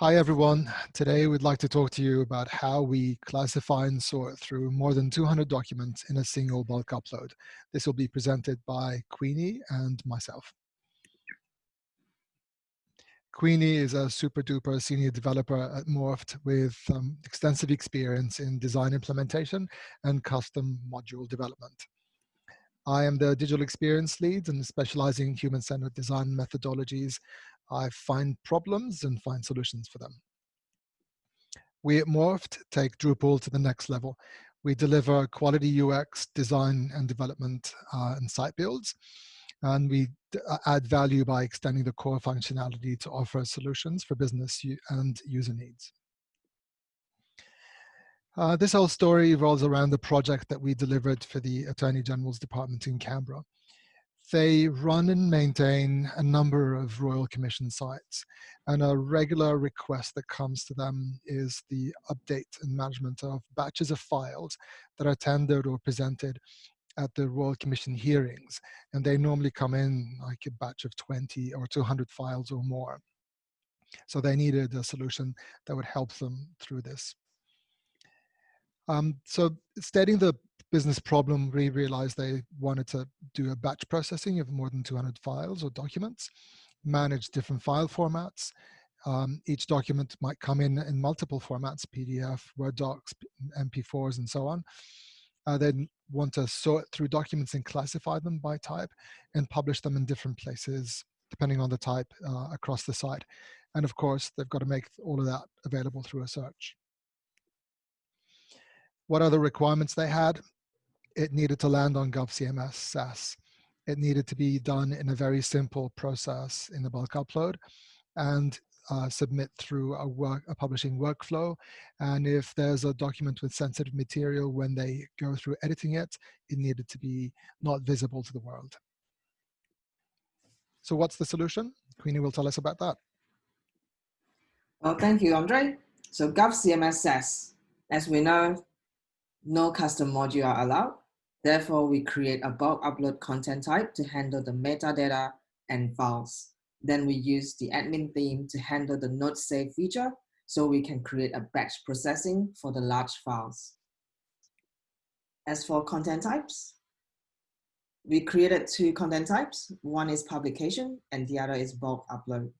Hi everyone. Today we'd like to talk to you about how we classify and sort through more than 200 documents in a single bulk upload. This will be presented by Queenie and myself. Queenie is a super duper senior developer at Morpht with um, extensive experience in design implementation and custom module development. I am the digital experience lead and specializing in human-centered design methodologies I find problems and find solutions for them. We at Morpht take Drupal to the next level. We deliver quality UX design and development uh, and site builds. And we uh, add value by extending the core functionality to offer solutions for business and user needs. Uh, this whole story revolves around the project that we delivered for the Attorney General's Department in Canberra. They run and maintain a number of Royal Commission sites, and a regular request that comes to them is the update and management of batches of files that are tendered or presented at the Royal Commission hearings, and they normally come in like a batch of 20 or 200 files or more. So they needed a solution that would help them through this. Um, so stating the business problem, we realized they wanted to do a batch processing of more than 200 files or documents, manage different file formats. Um, each document might come in in multiple formats, PDF, Word docs, MP4s, and so on. Uh, want to sort through documents and classify them by type and publish them in different places, depending on the type uh, across the site. And of course, they've got to make all of that available through a search. What other requirements they had? it needed to land on GovCMS SaaS. It needed to be done in a very simple process in the bulk upload and uh, submit through a, work, a publishing workflow. And if there's a document with sensitive material, when they go through editing it, it needed to be not visible to the world. So what's the solution? Queenie will tell us about that. Well, thank you, Andre. So GovCMS as we know, no custom module are allowed. Therefore, we create a bulk upload content type to handle the metadata and files. Then we use the admin theme to handle the node save feature so we can create a batch processing for the large files. As for content types, we created two content types. One is publication and the other is bulk upload.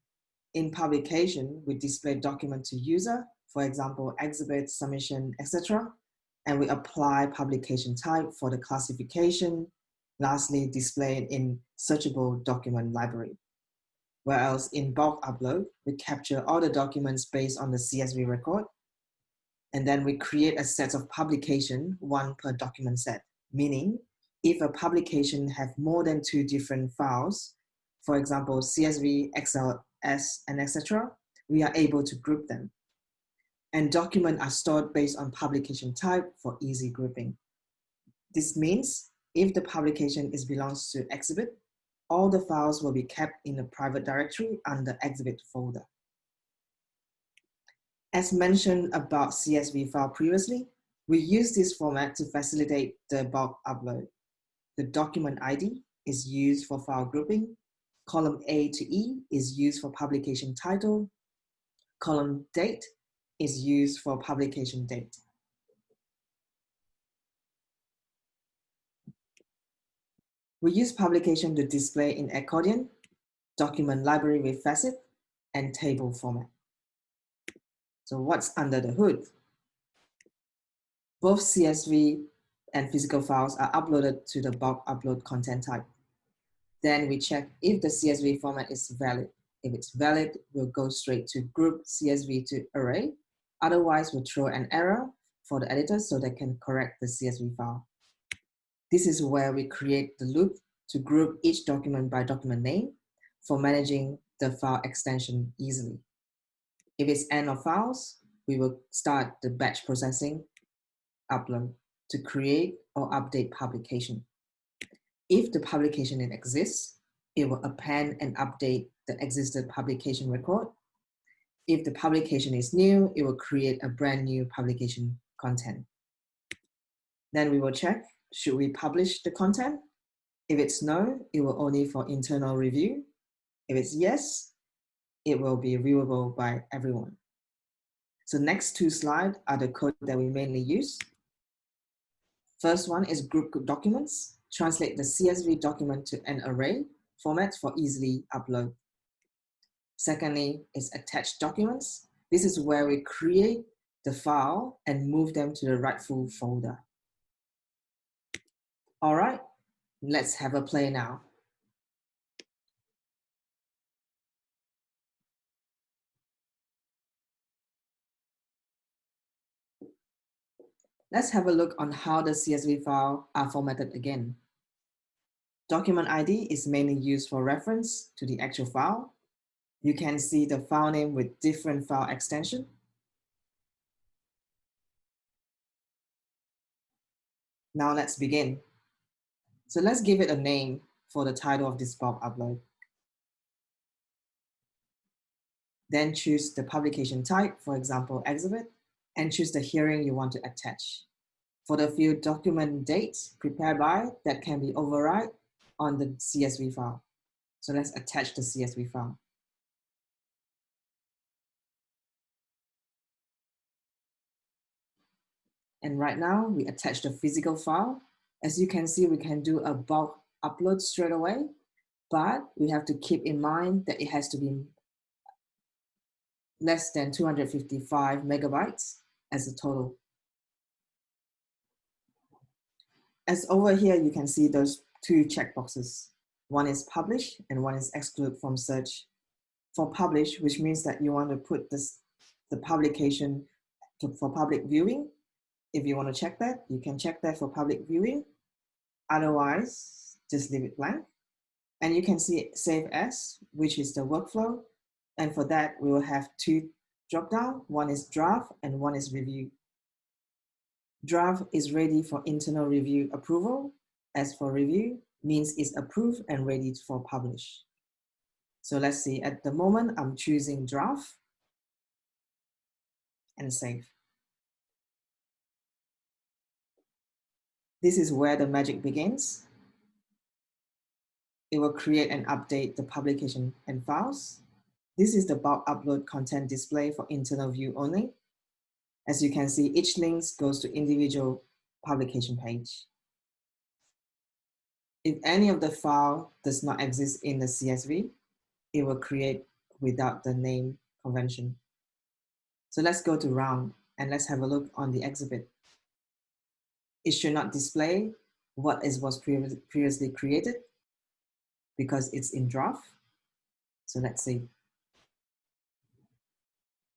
In publication, we display document to user, for example, exhibit, submission, etc and we apply publication type for the classification, lastly displayed in searchable document library. Whereas in bulk upload, we capture all the documents based on the CSV record, and then we create a set of publication, one per document set, meaning if a publication have more than two different files, for example, CSV, XLS, and etc., we are able to group them and documents are stored based on publication type for easy grouping. This means if the publication is belongs to exhibit, all the files will be kept in a private directory under exhibit folder. As mentioned about CSV file previously, we use this format to facilitate the bulk upload. The document ID is used for file grouping. Column A to E is used for publication title. Column date is used for publication date. We use publication to display in accordion, document library with facet, and table format. So what's under the hood? Both CSV and physical files are uploaded to the bulk upload content type. Then we check if the CSV format is valid. If it's valid, we'll go straight to group CSV to array Otherwise, we'll throw an error for the editor so they can correct the CSV file. This is where we create the loop to group each document by document name for managing the file extension easily. If it's end of files, we will start the batch processing upload to create or update publication. If the publication exists, it will append and update the existed publication record if the publication is new, it will create a brand new publication content. Then we will check, should we publish the content? If it's no, it will only for internal review. If it's yes, it will be viewable by everyone. So next two slides are the code that we mainly use. First one is group documents. Translate the CSV document to an array format for easily upload. Secondly is attached documents. This is where we create the file and move them to the rightful folder. All right, let's have a play now. Let's have a look on how the CSV file are formatted again. Document ID is mainly used for reference to the actual file. You can see the file name with different file extension. Now let's begin. So let's give it a name for the title of this bulk upload. Then choose the publication type, for example, exhibit and choose the hearing you want to attach. For the field document date prepared by, that can be override on the CSV file. So let's attach the CSV file. And right now we attach the physical file. As you can see, we can do a bulk upload straight away, but we have to keep in mind that it has to be less than 255 megabytes as a total. As over here, you can see those two checkboxes. One is publish and one is exclude from search. For publish, which means that you want to put this, the publication to, for public viewing. If you want to check that, you can check that for public viewing. Otherwise, just leave it blank. And you can see save as, which is the workflow. And for that, we will have two drop down. One is draft and one is review. Draft is ready for internal review approval. As for review, means it's approved and ready for publish. So let's see, at the moment, I'm choosing draft and save. This is where the magic begins. It will create and update the publication and files. This is the bulk upload content display for internal view only. As you can see, each link goes to individual publication page. If any of the file does not exist in the CSV, it will create without the name convention. So let's go to round and let's have a look on the exhibit. It should not display what is was previously created because it's in draft. So let's see.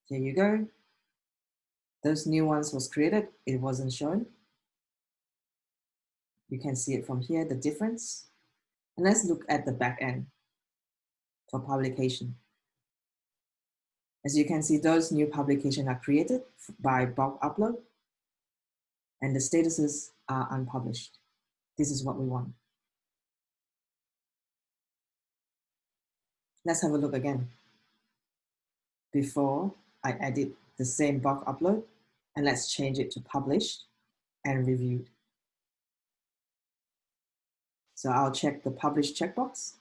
Here you go. Those new ones was created, it wasn't shown. You can see it from here, the difference. And let's look at the back end for publication. As you can see, those new publications are created by bulk upload and the statuses are unpublished. This is what we want. Let's have a look again. Before I edit the same bulk upload, and let's change it to published and reviewed. So I'll check the published checkbox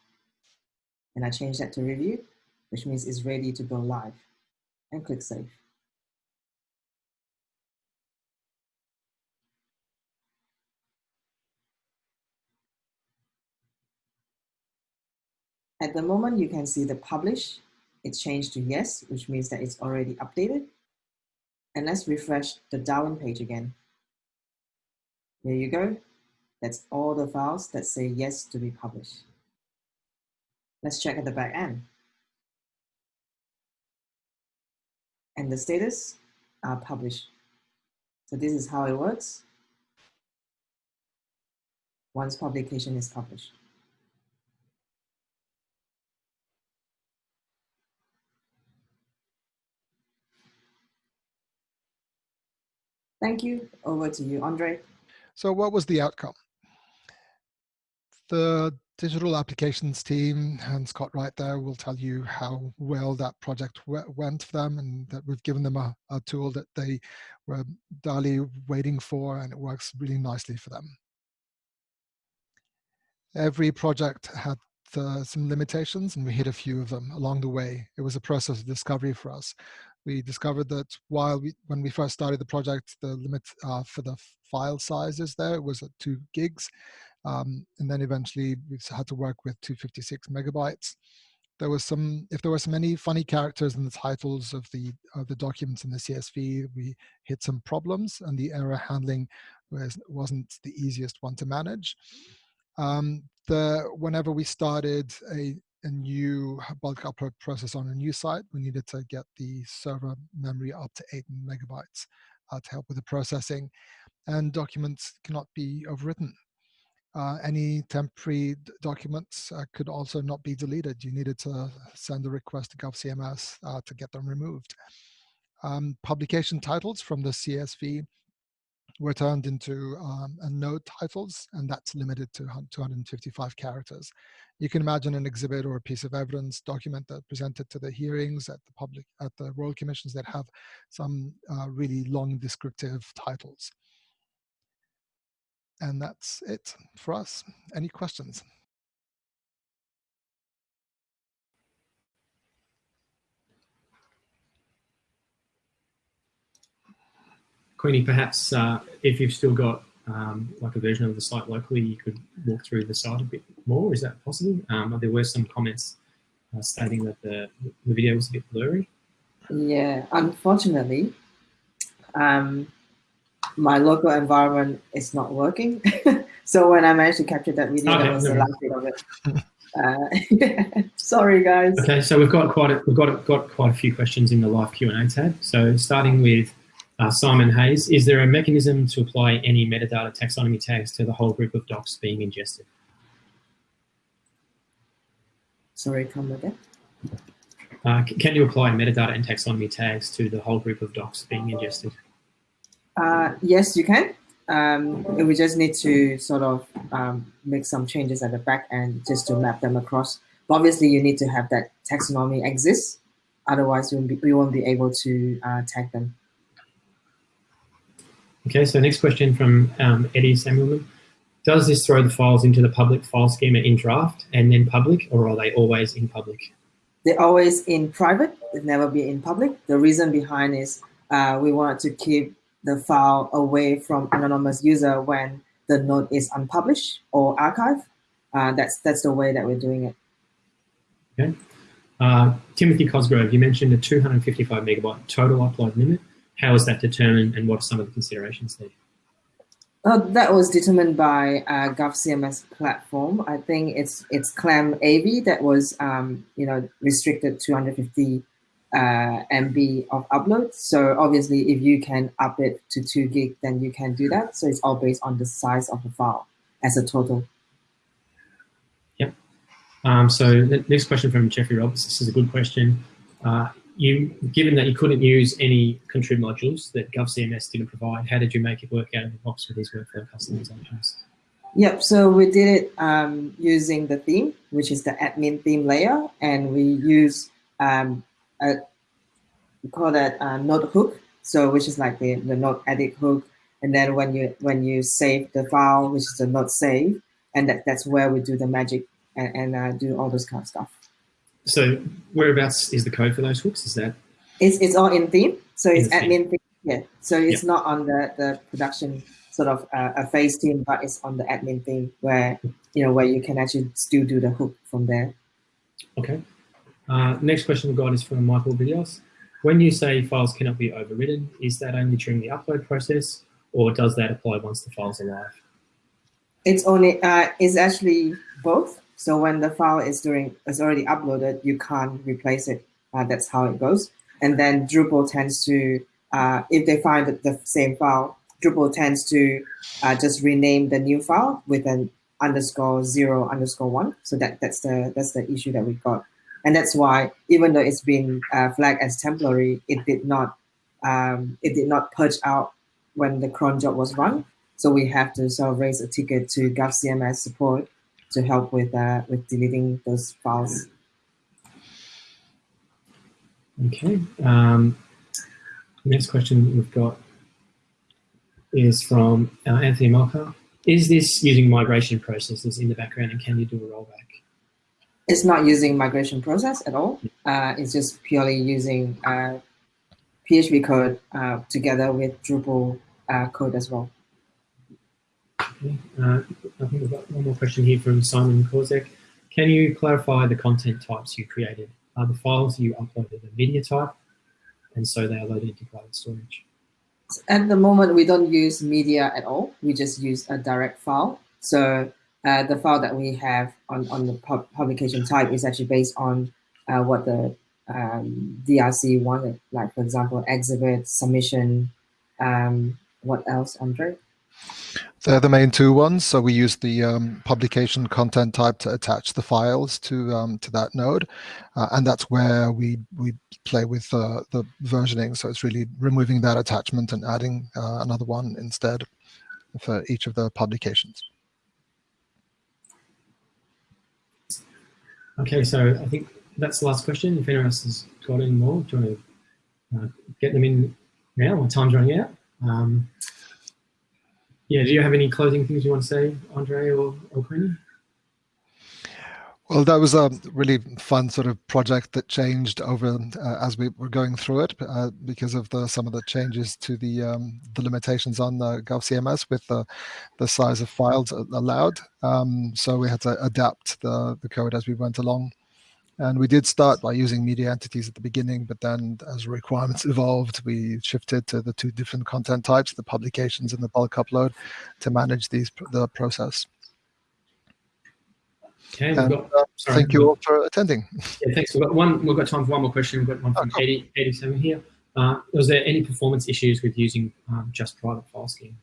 and I change that to review, which means it's ready to go live and click save. At the moment, you can see the publish, it's changed to yes, which means that it's already updated. And let's refresh the Darwin page again. There you go. That's all the files that say yes to be published. Let's check at the back end. And the status are published. So this is how it works once publication is published. Thank you. Over to you, Andre. So what was the outcome? The digital applications team and Scott right there will tell you how well that project went for them and that we've given them a, a tool that they were darly waiting for and it works really nicely for them. Every project had uh, some limitations and we hit a few of them along the way. It was a process of discovery for us. We discovered that while we, when we first started the project, the limit uh, for the file sizes there was at two gigs. Um, and then eventually we had to work with 256 megabytes. There was some, if there were some any funny characters in the titles of the of the documents in the CSV, we hit some problems and the error handling was, wasn't the easiest one to manage. Um, the, whenever we started a, a new bulk upload process on a new site, we needed to get the server memory up to eight megabytes uh, to help with the processing. And documents cannot be overwritten. Uh, any temporary documents uh, could also not be deleted. You needed to send a request to GovCMS uh, to get them removed. Um, publication titles from the CSV were turned into um, node titles, and that's limited to 255 characters. You can imagine an exhibit or a piece of evidence document that presented to the hearings at the public at the Royal Commissions that have some uh, really long descriptive titles. And that's it for us. Any questions? Queenie, perhaps uh, if you've still got um, like a version of the site locally, you could walk through the site a bit more. Is that possible? Um, there were some comments uh, stating that the, the video was a bit blurry. Yeah, unfortunately, um, my local environment is not working. so when I managed to capture that video, okay, that was the last bit of it. Uh, sorry, guys. Okay, so we've got quite a, we've got got quite a few questions in the live Q and A tab. So starting with uh, Simon Hayes, is there a mechanism to apply any metadata taxonomy tags to the whole group of docs being ingested? Sorry, come again. Uh, can you apply metadata and taxonomy tags to the whole group of docs being ingested? Uh, yes, you can. Um, we just need to sort of um, make some changes at the back end just to map them across. But obviously, you need to have that taxonomy exist. Otherwise, we won't be, we won't be able to uh, tag them. Okay, so next question from um, Eddie Samuelman. Does this throw the files into the public file schema in draft and then public, or are they always in public? They're always in private, they never be in public. The reason behind is uh, we want to keep the file away from anonymous user when the node is unpublished or archived. Uh, that's, that's the way that we're doing it. Okay. Uh, Timothy Cosgrove, you mentioned a 255 megabyte total upload limit. How is that determined and what are some of the considerations there? Uh, that was determined by uh, GovCMS platform. I think it's it's ClamAV that was um, you know restricted 250 uh, MB of upload. So obviously, if you can up it to two gig, then you can do that. So it's all based on the size of the file as a total. Yep. Um, so the next question from Jeffrey Roberts. This is a good question. Uh, you, given that you couldn't use any contrib modules that GovCMS didn't provide, how did you make it work out of the box with these workflow customizations? Yep, so we did it um, using the theme, which is the admin theme layer, and we use um, a, we call that a node hook, so which is like the, the node edit hook, and then when you when you save the file, which is the node save, and that, that's where we do the magic and, and uh, do all those kind of stuff. So whereabouts is the code for those hooks? Is that? It's, it's all in theme. So it's admin theme. Yeah. So it's yep. not on the, the production sort of uh, a phase team, but it's on the admin theme where, you know, where you can actually still do the hook from there. Okay. Uh, next question we've got is from Michael Videos. When you say files cannot be overridden, is that only during the upload process or does that apply once the files are live? It's only, uh, it's actually both. So when the file is doing is already uploaded, you can't replace it. Uh, that's how it goes. And then Drupal tends to, uh, if they find the same file, Drupal tends to uh, just rename the new file with an underscore zero underscore one. So that that's the that's the issue that we got, and that's why even though it's been uh, flagged as temporary, it did not um, it did not purge out when the cron job was run. So we have to sort of raise a ticket to GovCMS support to help with uh, with deleting those files. Okay. Um, next question we've got is from uh, Anthony Malka. Is this using migration processes in the background and can you do a rollback? It's not using migration process at all. Uh, it's just purely using uh, PHP code uh, together with Drupal uh, code as well. Uh, I think we've got one more question here from Simon Kozek. Can you clarify the content types you created? Are the files you uploaded a media type? And so they are loaded into cloud storage. At the moment, we don't use media at all. We just use a direct file. So uh, the file that we have on, on the pub publication type is actually based on uh, what the um, DRC wanted, like for example, exhibit, submission, um, what else, Andre? They're the main two ones. So we use the um, publication content type to attach the files to um, to that node, uh, and that's where we we play with uh, the versioning. So it's really removing that attachment and adding uh, another one instead for each of the publications. Okay, so I think that's the last question. If anyone else has got any more, do you want to uh, get them in now? My time's running out. Um, yeah, do you have any closing things you want to say, Andre or, or Queenie? Well, that was a really fun sort of project that changed over uh, as we were going through it uh, because of the some of the changes to the um, the limitations on the GovCMS with the the size of files allowed. Um, so we had to adapt the the code as we went along. And we did start by using media entities at the beginning, but then as requirements evolved, we shifted to the two different content types, the publications and the bulk upload, to manage these the process. Okay, and, got, uh, thank you all for attending. Yeah, thanks. We've got one. We've got time for one more question. We've got one from oh, 80, 87 here. Uh, was there any performance issues with using um, just private file scheme?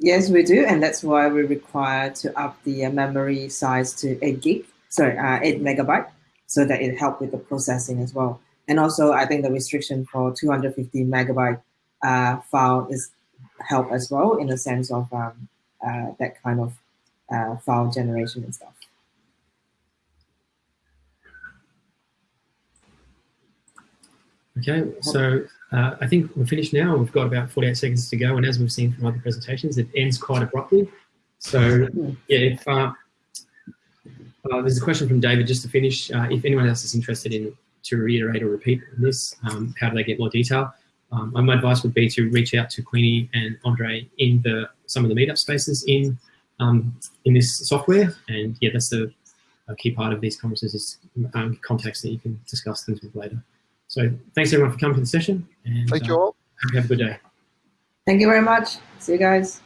Yes, we do, and that's why we require to up the uh, memory size to 8 gig, sorry, uh, 8 megabyte, so that it help with the processing as well. And also, I think the restriction for 250 megabyte uh, file is help as well in the sense of um, uh, that kind of uh, file generation and stuff. Okay, so uh, I think we're finished now. We've got about 48 seconds to go, and as we've seen from other presentations, it ends quite abruptly. So, yeah, if uh, uh, there's a question from David just to finish. Uh, if anyone else is interested in to reiterate or repeat this, um, how do they get more detail? Um, my advice would be to reach out to Queenie and Andre in the some of the meetup spaces in um, in this software, and yeah, that's a, a key part of these conferences is um, contacts that you can discuss things with later. So thanks everyone for coming to the session. And, Thank you uh, all. Have a good day. Thank you very much. See you guys.